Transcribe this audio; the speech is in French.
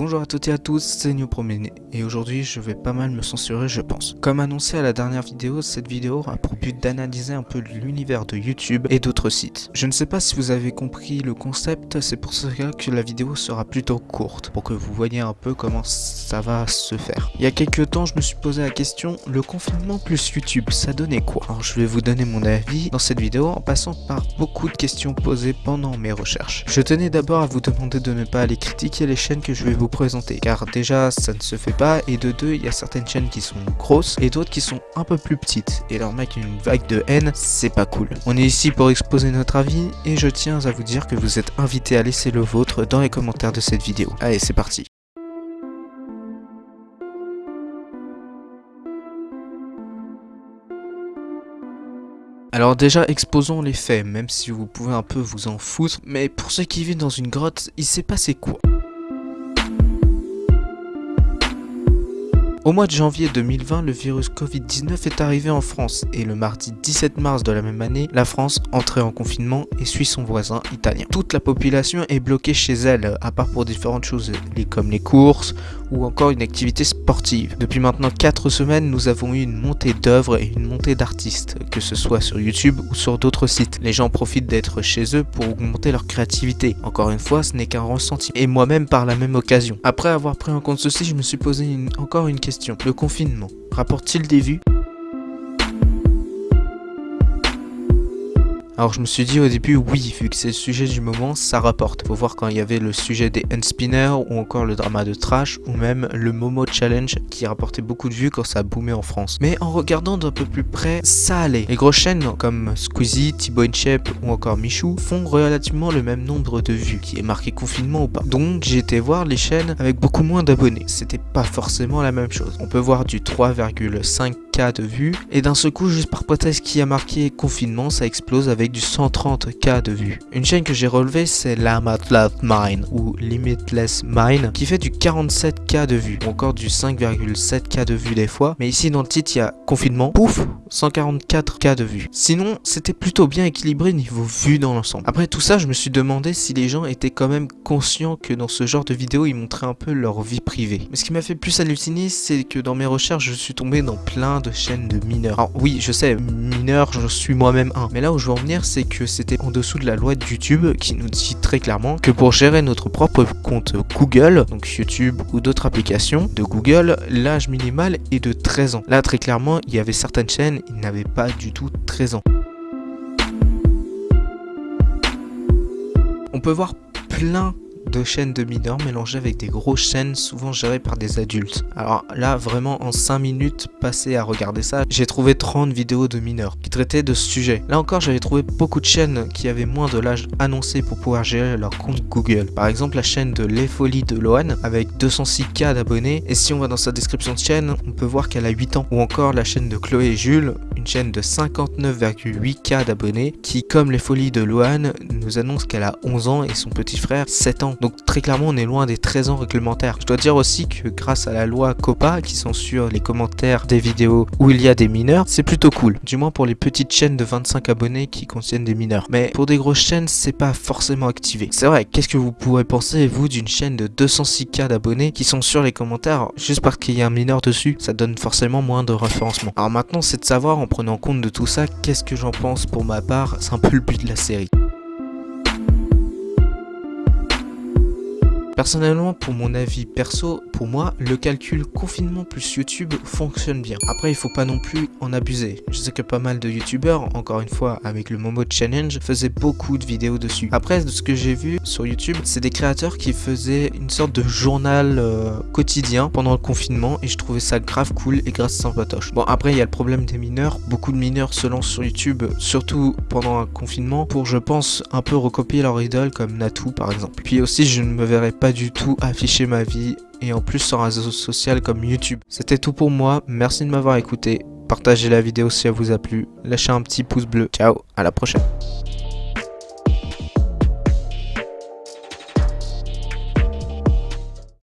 Bonjour à toutes et à tous, c'est New Promené et aujourd'hui je vais pas mal me censurer je pense. Comme annoncé à la dernière vidéo, cette vidéo a pour but d'analyser un peu l'univers de YouTube et d'autres sites. Je ne sais pas si vous avez compris le concept, c'est pour cela que la vidéo sera plutôt courte, pour que vous voyez un peu comment ça va se faire. Il y a quelques temps je me suis posé la question, le confinement plus YouTube, ça donnait quoi? Alors je vais vous donner mon avis dans cette vidéo en passant par beaucoup de questions posées pendant mes recherches. Je tenais d'abord à vous demander de ne pas aller critiquer les chaînes que je vais vous présenter car déjà ça ne se fait pas et de deux il y a certaines chaînes qui sont grosses et d'autres qui sont un peu plus petites et leur mec une vague de haine c'est pas cool. On est ici pour exposer notre avis et je tiens à vous dire que vous êtes invités à laisser le vôtre dans les commentaires de cette vidéo. Allez c'est parti. Alors déjà exposons les faits, même si vous pouvez un peu vous en foutre, mais pour ceux qui vivent dans une grotte, il s'est passé quoi? Au mois de janvier 2020, le virus Covid-19 est arrivé en France et le mardi 17 mars de la même année, la France entrait en confinement et suit son voisin italien. Toute la population est bloquée chez elle, à part pour différentes choses comme les courses ou encore une activité sportive. Depuis maintenant 4 semaines, nous avons eu une montée d'œuvres et une montée d'artistes, que ce soit sur YouTube ou sur d'autres sites. Les gens profitent d'être chez eux pour augmenter leur créativité. Encore une fois, ce n'est qu'un ressenti. Et moi-même par la même occasion. Après avoir pris en compte ceci, je me suis posé encore une question le confinement. Rapporte-t-il des vues? Alors je me suis dit au début oui, vu que c'est le sujet du moment, ça rapporte. Faut voir quand il y avait le sujet des handspinners ou encore le drama de Trash ou même le Momo Challenge qui rapportait beaucoup de vues quand ça a boomé en France. Mais en regardant d'un peu plus près, ça allait. Les grosses chaînes comme Squeezie, Thibaut Inchep ou encore Michou font relativement le même nombre de vues, qui est marqué confinement ou pas. Donc été voir les chaînes avec beaucoup moins d'abonnés. C'était pas forcément la même chose. On peut voir du 3,5 de vues et d'un seul coup juste par hypothèse qui a marqué confinement ça explose avec du 130k de vues. Une chaîne que j'ai relevée c'est Love Mine ou Limitless Mine qui fait du 47k de vues ou encore du 5,7k de vues des fois mais ici dans le titre il y a confinement pouf 144k de vues. Sinon c'était plutôt bien équilibré niveau vues dans l'ensemble. Après tout ça je me suis demandé si les gens étaient quand même conscients que dans ce genre de vidéo ils montraient un peu leur vie privée. Mais ce qui m'a fait plus halluciner c'est que dans mes recherches je suis tombé dans plein de chaîne de mineurs. Alors oui, je sais, mineur, je suis moi-même un. Mais là où je veux en venir, c'est que c'était en dessous de la loi de YouTube qui nous dit très clairement que pour gérer notre propre compte Google, donc YouTube ou d'autres applications de Google, l'âge minimal est de 13 ans. Là, très clairement, il y avait certaines chaînes, ils n'avaient pas du tout 13 ans. On peut voir plein de chaînes de mineurs mélangées avec des grosses chaînes souvent gérées par des adultes. Alors là, vraiment en 5 minutes passées à regarder ça, j'ai trouvé 30 vidéos de mineurs qui traitaient de ce sujet. Là encore, j'avais trouvé beaucoup de chaînes qui avaient moins de l'âge annoncé pour pouvoir gérer leur compte Google. Par exemple, la chaîne de Les Folies de Lohan avec 206k d'abonnés. Et si on va dans sa description de chaîne, on peut voir qu'elle a 8 ans. Ou encore la chaîne de Chloé et Jules, une chaîne de 59,8k d'abonnés qui, comme Les Folies de Lohan, nous annonce qu'elle a 11 ans et son petit frère 7 ans. Donc très clairement on est loin des 13 ans réglementaires. Je dois dire aussi que grâce à la loi COPA qui censure les commentaires des vidéos où il y a des mineurs, c'est plutôt cool. Du moins pour les petites chaînes de 25 abonnés qui contiennent des mineurs. Mais pour des grosses chaînes c'est pas forcément activé. C'est vrai, qu'est-ce que vous pourrez penser vous d'une chaîne de 206k d'abonnés qui sont sur les commentaires juste parce qu'il y a un mineur dessus? Ça donne forcément moins de référencement. Alors maintenant c'est de savoir en prenant compte de tout ça qu'est-ce que j'en pense pour ma part. C'est un peu le but de la série. Personnellement, pour mon avis perso, pour moi, le calcul confinement plus YouTube fonctionne bien. Après, il faut pas non plus en abuser. Je sais que pas mal de youtubeurs, encore une fois, avec le Momo Challenge, faisaient beaucoup de vidéos dessus. Après, de ce que j'ai vu sur YouTube, c'est des créateurs qui faisaient une sorte de journal euh, quotidien pendant le confinement et je trouvais ça grave cool et grâce sympatoche. Bon, après, il y a le problème des mineurs. Beaucoup de mineurs se lancent sur YouTube, surtout pendant un confinement, pour, je pense, un peu recopier leur idole comme Natou, par exemple. Puis aussi, je ne me verrais du tout afficher ma vie et en plus sur un réseau social comme YouTube. C'était tout pour moi, merci de m'avoir écouté, partagez la vidéo si elle vous a plu, lâchez un petit pouce bleu, ciao, à la prochaine.